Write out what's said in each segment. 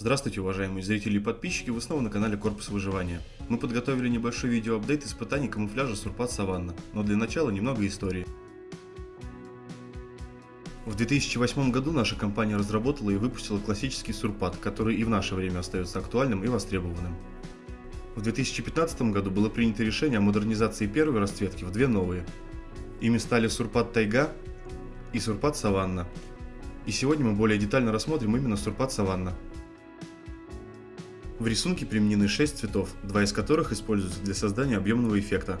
Здравствуйте, уважаемые зрители и подписчики, вы снова на канале Корпус Выживания. Мы подготовили небольшой видеоапдейт испытаний камуфляжа Сурпат Саванна, но для начала немного истории. В 2008 году наша компания разработала и выпустила классический Сурпат, который и в наше время остается актуальным и востребованным. В 2015 году было принято решение о модернизации первой расцветки в две новые. Ими стали Сурпат Тайга и Сурпат Саванна. И сегодня мы более детально рассмотрим именно Сурпат Саванна. В рисунке применены 6 цветов, два из которых используются для создания объемного эффекта.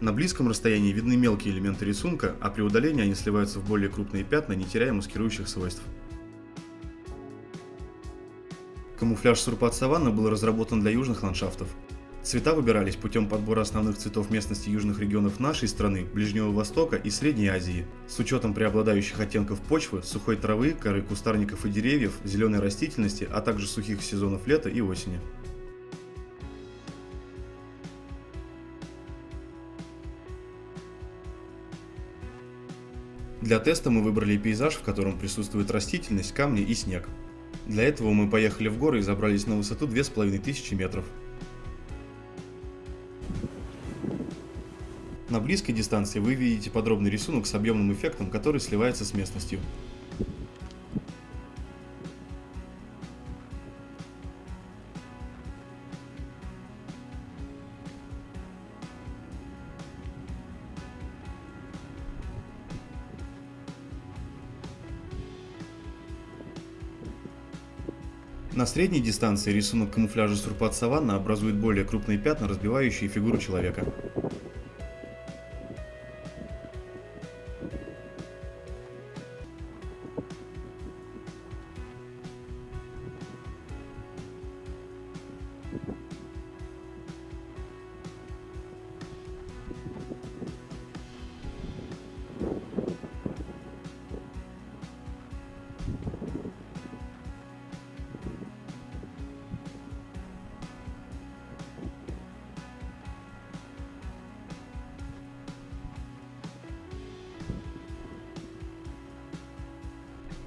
На близком расстоянии видны мелкие элементы рисунка, а при удалении они сливаются в более крупные пятна, не теряя маскирующих свойств. Камуфляж Сурпат Саванна был разработан для южных ландшафтов. Цвета выбирались путем подбора основных цветов местности южных регионов нашей страны, Ближнего Востока и Средней Азии, с учетом преобладающих оттенков почвы, сухой травы, коры кустарников и деревьев, зеленой растительности, а также сухих сезонов лета и осени. Для теста мы выбрали пейзаж, в котором присутствует растительность, камни и снег. Для этого мы поехали в горы и забрались на высоту 2500 метров. На близкой дистанции вы видите подробный рисунок с объемным эффектом, который сливается с местностью. На средней дистанции рисунок камуфляжа Сурпат Саванна образует более крупные пятна, разбивающие фигуру человека.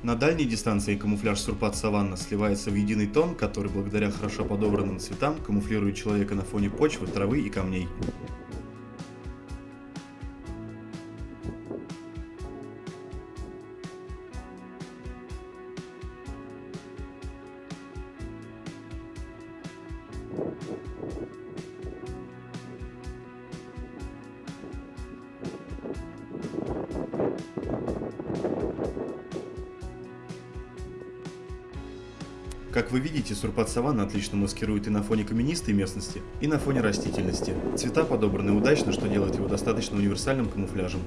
На дальней дистанции камуфляж Сурпат Саванна сливается в единый тон, который благодаря хорошо подобранным цветам камуфлирует человека на фоне почвы, травы и камней. Как вы видите, сурпат саванна отлично маскирует и на фоне каменистой местности, и на фоне растительности. Цвета подобраны удачно, что делает его достаточно универсальным камуфляжем.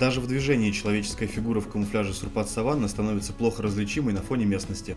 Даже в движении человеческая фигура в камуфляже Сурпат Саванна становится плохо различимой на фоне местности.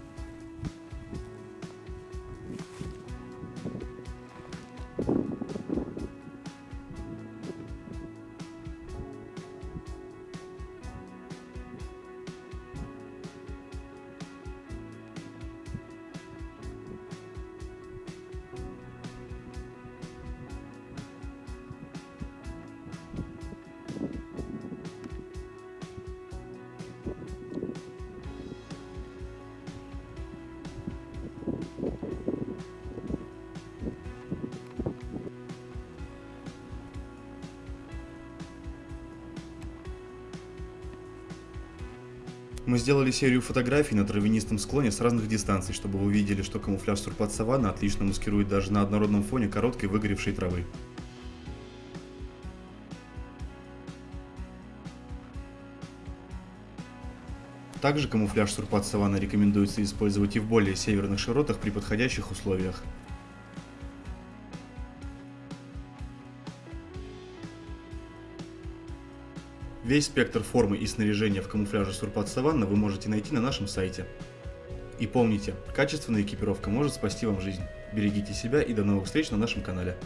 Мы сделали серию фотографий на травянистом склоне с разных дистанций, чтобы вы увидели, что камуфляж Сурпат Саванна отлично маскирует даже на однородном фоне короткой выгоревшей травы. Также камуфляж Сурпат Саванна рекомендуется использовать и в более северных широтах при подходящих условиях. Весь спектр формы и снаряжения в камуфляже Сурпат Саванна вы можете найти на нашем сайте. И помните, качественная экипировка может спасти вам жизнь. Берегите себя и до новых встреч на нашем канале.